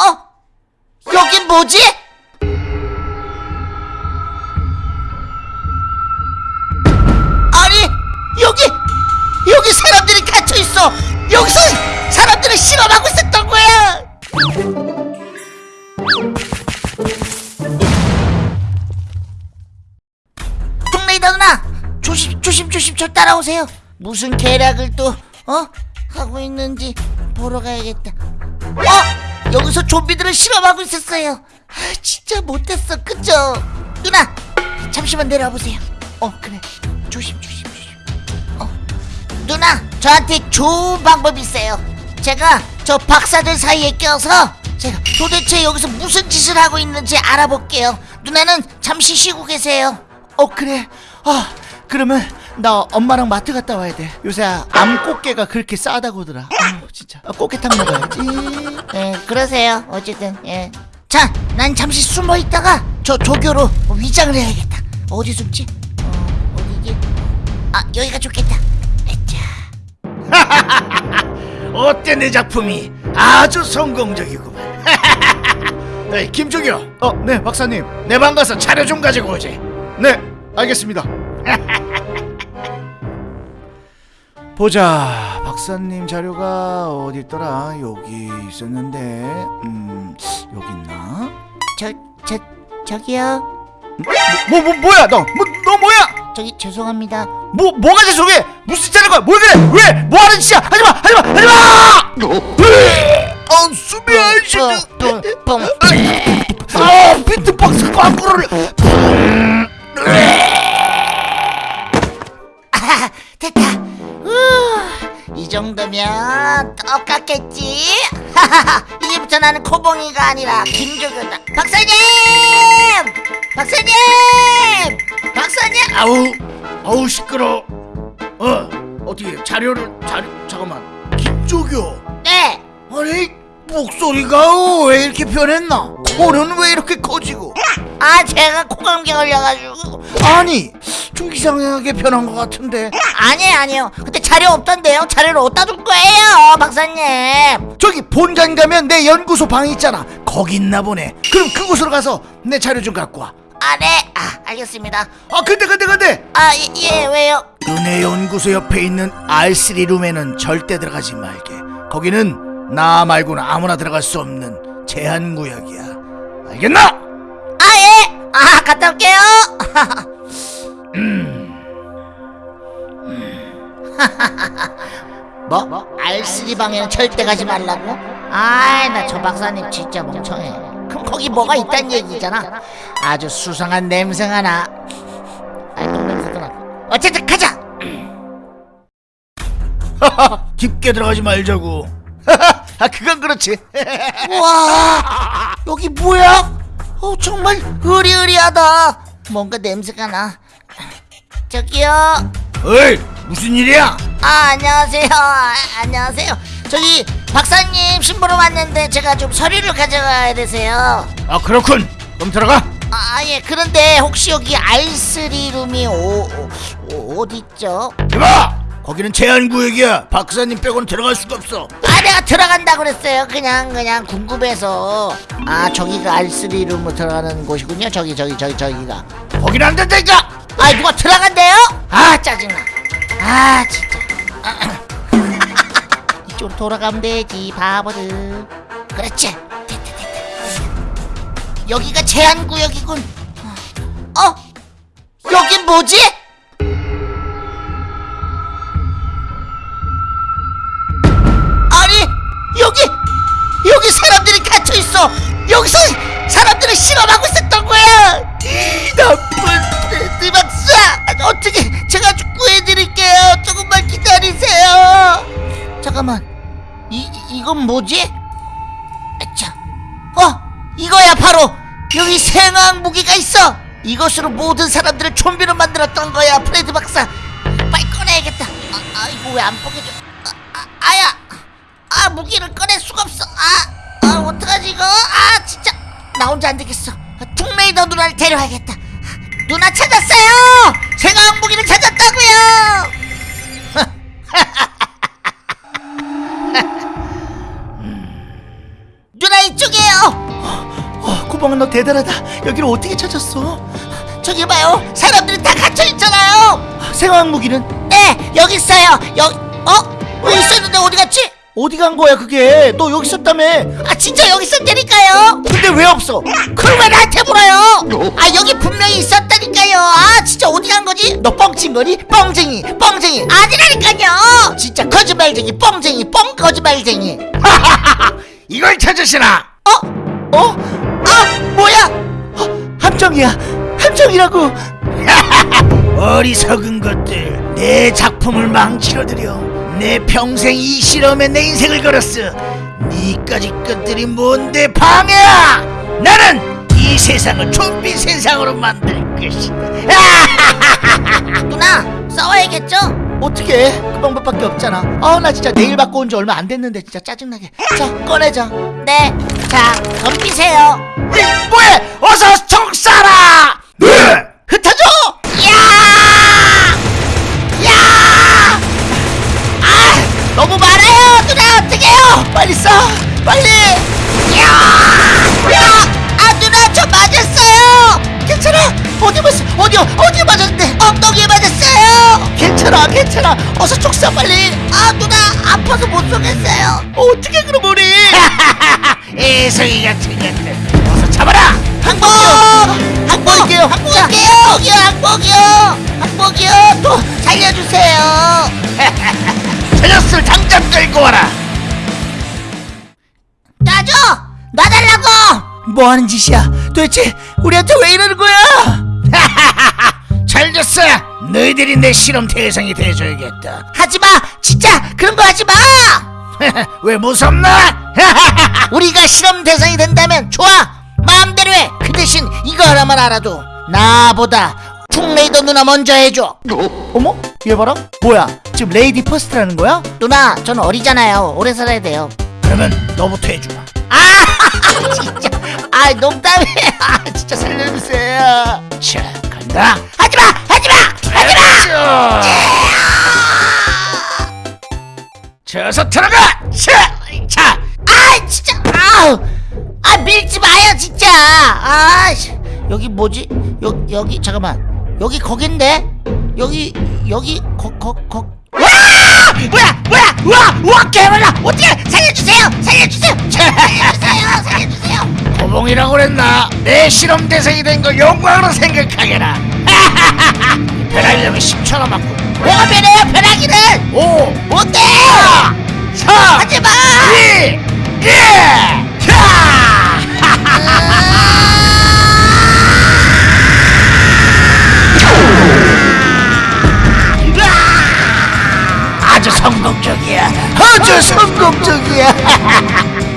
어? 여긴 뭐지? 아니 여기 여기 사람들이 갇혀 있어. 여기서 사람들을 실험하고 있었던 거야. 동네이다 누나 조심 조심 조심 저 따라오세요. 무슨 계략을 또 어? 하고 있는지 보러 가야겠다. 어? 여기서 좀비들을 실험하고 있었어요. 아, 진짜 못했어, 그죠? 누나, 잠시만 내려와 보세요. 어, 그래. 조심, 조심, 조심. 어, 누나, 저한테 좋은 방법이 있어요. 제가 저 박사들 사이에 껴서 제가 도대체 여기서 무슨 짓을 하고 있는지 알아볼게요. 누나는 잠시 쉬고 계세요. 어 그래 아 그러면 나 엄마랑 마트 갔다 와야 돼 요새 암꽃게가 그렇게 싸다고더라 아 진짜 아, 꽃게탕 먹어야지 예, 그러세요. 어쨌든 예. 자, 난 잠시 숨어 있다가 저 조교로 위장을 해야겠다. 어디 숨지? 어, 어디지? 아, 여기가 좋겠다. 자, 어때 내 작품이 아주 성공적이구만 에이, 김종효 어네 박사님 내 방 가서 자료 좀 가지고 오지 네 알겠습니다 보자 박사님 자료가 어디 있더라 여기 있었는데 음 여기 있나 저, 저, 저기요. 뭐 뭐 뭐야 너 뭐 너 뭐야 저기 죄송합니다. 뭐 뭐가 죄송해 무슨 짓 하는 거야 뭘 그래 왜 뭐 하는 짓이야 하지마 하지마 하지마 아 뿡, 뿡. 아 비트박스 광고를 정도면 똑같겠지? 이제부터 나는 코봉이가 아니라 김조교다. 박사님! 박사님! 박사님! 아우 아우 시끄러 어 어떻게 자료를 자료 잠깐만 김종효 네! 아니 목소리가 왜 이렇게 변했나 코는 왜 이렇게 커지고 아, 제가 코감기 걸려가지고. 아니 좀 이상하게 변한 것 같은데 아니에요, 아니에요. 자료 없던데요? 자료를 어디다 둘 거예요, 박사님? 저기 본관 가면 내 연구소 방 있잖아 거기 있나 보네 그럼 그곳으로 가서 내 자료 좀 갖고 와 아, 네. 아, 알겠습니다. 아 근데 근데 근데 아, 예, 예 왜요? 너네 연구소 옆에 있는 R3 룸에는 절대 들어가지 말게 거기는 나 말고는 아무나 들어갈 수 없는 제한 구역이야 알겠나? 아, 예! 아, 갔다 올게요! 뭐? R3 방에는 절대 가지 말라고? 아이, 나 저 박사님 진짜 멍청해. 그럼 거기 뭐가 있단 얘기잖아. 아주 수상한 냄새가 나. 아이, 똥 냄새도 나. 어쨌든 가자! 깊게 들어가지 말자고 아 그건 그렇지 우와, 여기 뭐야? 어, 정말 으리으리하다. 뭔가 냄새가 나. 저기요. 어이 무슨 일이야? 아 안녕하세요. 아, 안녕하세요. 저기 박사님 심부름 왔는데 제가 좀 서류를 가져가야 돼서요. 아 그렇군. 그럼 들어가. 아예. 그런데 혹시 여기 R3 룸이 오, 오, 어디 있죠? 이봐! 거기는 제한 구역이야. 박사님 빼고는 들어갈 수가 없어. 아 내가 들어간다 그랬어요. 그냥 그냥 궁금해서. 아 저기가 R3 룸으로 들어가는 곳이군요. 저기 저기 저기 저기가. 거기는 안 된다니까! 아 누가 들어간대요? 아 짜증나 아 진짜 이쪽으로 돌아가면 되지 바보들 그렇지 됐다 됐다 여기가 제한구역이군 어? 여긴 뭐지? 뭐지? 자, 어 이거야 바로. 여기 생화학 무기가 있어. 이것으로 모든 사람들을 좀비로 만들었던 거야 프레드 박사. 빨리 꺼내야겠다. 아, 아 이거 왜안 뽀개져? 아, 아, 아야. 아 무기를 꺼낼 수가 없어. 아, 아 어떡하지 이거? 아 진짜. 나 혼자 안 되겠어. 퉁메이더 누나를 데려와야겠다. 누나 찾았어요! 생화학 무기를 찾았다고요 누나 이쪽이에요 두봉아 너 대단하다. 여기를 어떻게 찾았어? 저기 봐요. 사람들이 다 갇혀 있잖아요. 생화학 무기는? 네 여기 있어요. 여기 어? 왜 있었는데 어디 갔지? 어디 간 거야 그게? 너 여기 있었다며. 아 진짜 여기 있었다니까요. 근데 왜 없어? 그걸 왜 나한테 물어요. 아 여기 분명히 있었다니까요. 아 진짜 어디 간 거지? 너 뻥친 거니? 뻥쟁이 뻥쟁이. 아니라니까요. 진짜 거짓말쟁이 뻥쟁이 뻥 거짓말쟁이. 이걸 찾으시나? 어? 어? 아 뭐야? 어, 함정이야. 함정이라고. 어리석은 것들 내 작품을 망치러들여 내 평생 이 실험에 내 인생을 걸었어. 니까지 것들이 뭔데 방해야? 나는 이 세상을 좀비 세상으로 만들 것이다. 누나 싸워야겠죠? 어떻게? 그 방법밖에 없잖아. 아나 진짜 내일 받고 온 지 얼마 안 됐는데 진짜 짜증나게. 자 꺼내자. 네 자 덤비세요 이, 뭐해 어서 총 쏴라 네! 흩어져 야! 야! 아! 너무 많아요! 누나 어떡해요! 빨리 쏴 빨리 야! 야! 아 누나 저 맞았어요! 괜찮아 어디 맞았어 어디 어디 맞았는데 엉덩이에 맞았어요! 괜찮아 괜찮아 어서 총 쏴 빨리 아 누나 아파서 못 쏘겠어요! 어떻게 그럼 우리 애송이 같은 것들 어서 잡아라 항복! 항복! 할게요. 항복할게요! 항복이요! 항복이요! 항복이요! 또 살려주세요! 저 녀석을 당장 끌고 와라 놔줘! 놔달라고! 뭐 하는 짓이야 도대체 우리한테 왜 이러는 거야 잘 됐어 너희들이 내 실험 대상이 돼줘야겠다 하지마! 진짜 그런 거 하지마! 왜 무섭나? 우리가 실험 대상이 된다면 좋아! 마음대로 해 그 대신 이거 하나만 알아둬 나보다 퉁레이더 누나 먼저 해줘. 어머? 얘 봐라. 뭐야? 지금 lady first라는 거야? 누나 전 어리잖아요. 오래 살아야 돼요. 그러면 너부터 해주마. 아 진짜. 아 농담이에요 아 진짜 살려주세요. 자 간다. 하지마! 하지마! 하지마 자, 어서 들어가! 자, 자아 진짜! 아우! 아 밀지 마요 진짜! 아 씨. 여기 뭐지? 여, 여기 잠깐만. 여기 거긴데? 여기 여기 거 거 거. 와! 뭐야 뭐야! 우와 우와 개발라! 어떻게? 살려주세요! 살려주세요! 살려주세요! 살려주세요! 도봉이라고 그랬나? 내 실험 대상이 된 걸 영광으로 생각하게라 변하려면 10초 남았군 뭐가 변해요 변하기는 5 못돼 4 하지마! 2 1 자! 아주 성공적이야. 아주 성공적이야